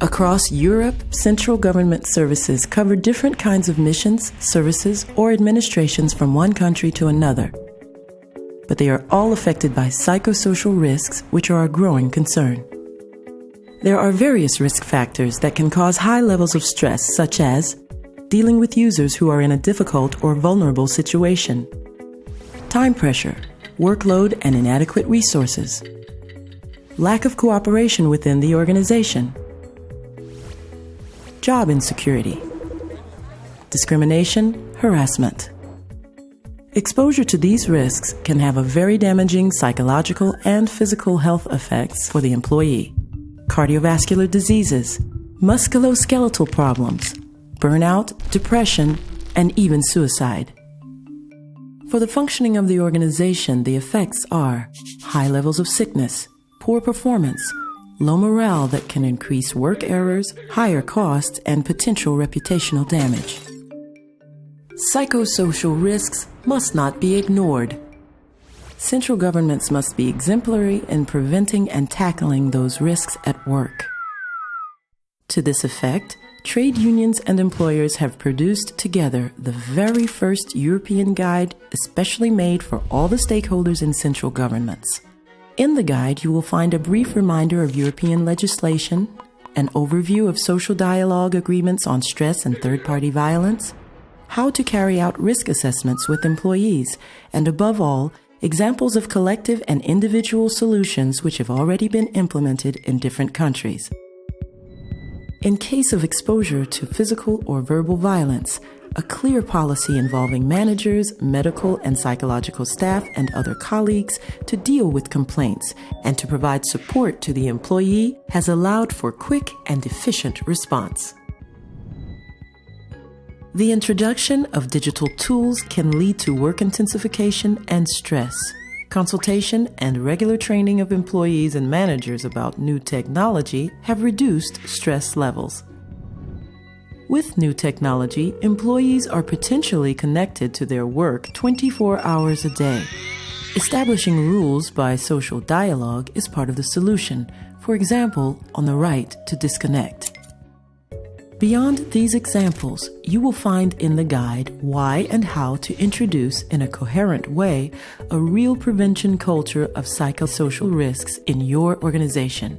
Across Europe, central government services cover different kinds of missions, services, or administrations from one country to another. But they are all affected by psychosocial risks, which are a growing concern. There are various risk factors that can cause high levels of stress, such as dealing with users who are in a difficult or vulnerable situation, time pressure, workload and inadequate resources, lack of cooperation within the organization, job insecurity, discrimination, harassment. Exposure to these risks can have a very damaging psychological and physical health effects for the employee. Cardiovascular diseases, musculoskeletal problems, burnout, depression, and even suicide. For the functioning of the organization, the effects are high levels of sickness, poor performance, low morale that can increase work errors, higher costs, and potential reputational damage. Psychosocial risks must not be ignored. Central governments must be exemplary in preventing and tackling those risks at work. To this effect, trade unions and employers have produced together the very first European guide especially made for all the stakeholders in central governments. In the guide, you will find a brief reminder of European legislation, an overview of social dialogue agreements on stress and third party violence, how to carry out risk assessments with employees, and above all, examples of collective and individual solutions which have already been implemented in different countries. In case of exposure to physical or verbal violence, a clear policy involving managers, medical and psychological staff, and other colleagues to deal with complaints and to provide support to the employee has allowed for quick and efficient response. The introduction of digital tools can lead to work intensification and stress. Consultation and regular training of employees and managers about new technology have reduced stress levels. With new technology, employees are potentially connected to their work 24 hours a day. Establishing rules by social dialogue is part of the solution, for example, on the right to disconnect. Beyond these examples, you will find in the guide why and how to introduce in a coherent way a real prevention culture of psychosocial risks in your organization.